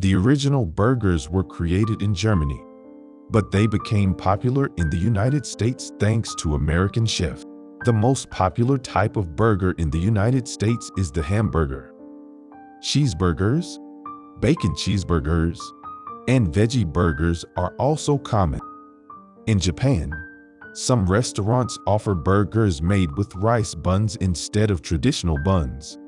The original burgers were created in Germany, but they became popular in the United States thanks to American chef. The most popular type of burger in the United States is the hamburger. Cheeseburgers, bacon cheeseburgers, and veggie burgers are also common. In Japan, some restaurants offer burgers made with rice buns instead of traditional buns.